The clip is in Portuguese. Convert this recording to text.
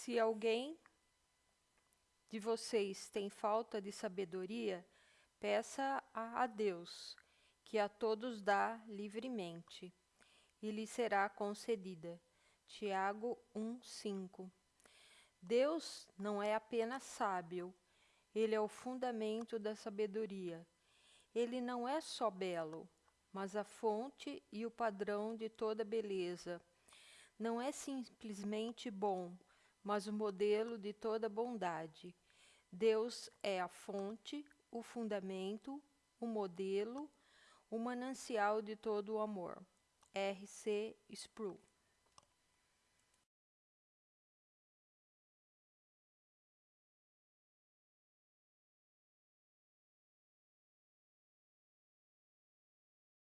Se alguém de vocês tem falta de sabedoria, peça a Deus, que a todos dá livremente, e lhe será concedida. Tiago 1:5. Deus não é apenas sábio, ele é o fundamento da sabedoria. Ele não é só belo, mas a fonte e o padrão de toda beleza. Não é simplesmente bom, mas o modelo de toda bondade. Deus é a fonte, o fundamento, o modelo, o manancial de todo o amor. R.C. Sproul